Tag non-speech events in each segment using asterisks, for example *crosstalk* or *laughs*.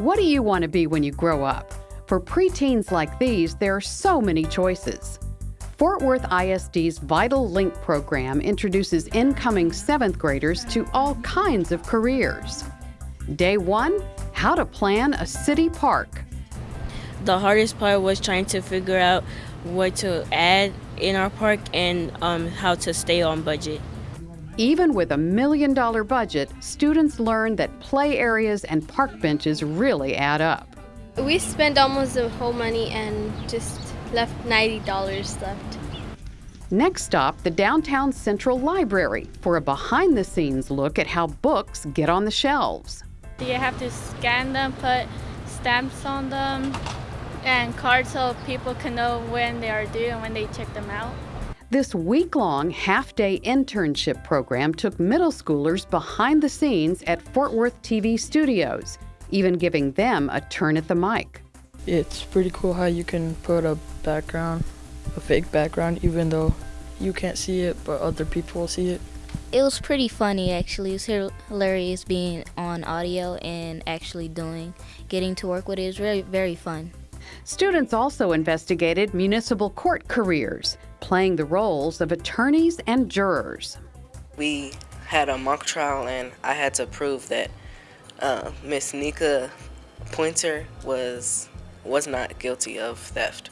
What do you want to be when you grow up? For preteens like these, there are so many choices. Fort Worth ISD's Vital Link program introduces incoming seventh graders to all kinds of careers. Day one, how to plan a city park. The hardest part was trying to figure out what to add in our park and um, how to stay on budget. Even with a million dollar budget, students learn that play areas and park benches really add up. We spent almost the whole money and just left $90 left. Next stop, the Downtown Central Library for a behind the scenes look at how books get on the shelves. You have to scan them, put stamps on them, and cards so people can know when they are due and when they check them out. This week long half day internship program took middle schoolers behind the scenes at Fort Worth TV studios, even giving them a turn at the mic. It's pretty cool how you can put a background, a fake background, even though you can't see it, but other people will see it. It was pretty funny actually. It was hilarious being on audio and actually doing, getting to work with it. It was very, very fun. Students also investigated municipal court careers, playing the roles of attorneys and jurors. We had a mock trial, and I had to prove that uh, Miss Nika Pointer was was not guilty of theft.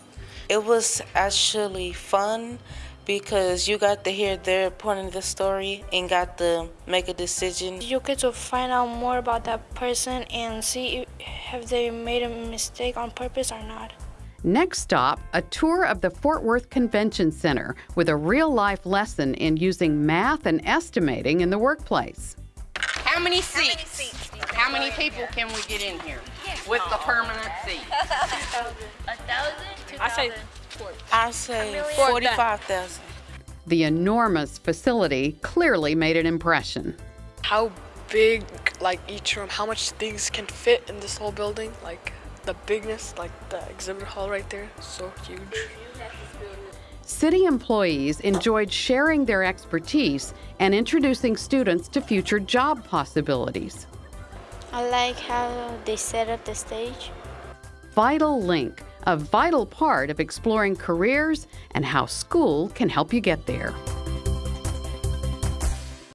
It was actually fun because you got to hear their point of the story and got to make a decision. You get to find out more about that person and see if they made a mistake on purpose or not. Next stop, a tour of the Fort Worth Convention Center with a real life lesson in using math and estimating in the workplace. How many seats? How many, seats How many people can we get in here with the permanent seat? *laughs* A thousand? I say I say 45,000. The enormous facility clearly made an impression. How big, like each room, how much things can fit in this whole building? Like the bigness, like the exhibit hall right there, so huge. City employees enjoyed sharing their expertise and introducing students to future job possibilities. I like how they set up the stage. Vital Link a vital part of exploring careers and how school can help you get there.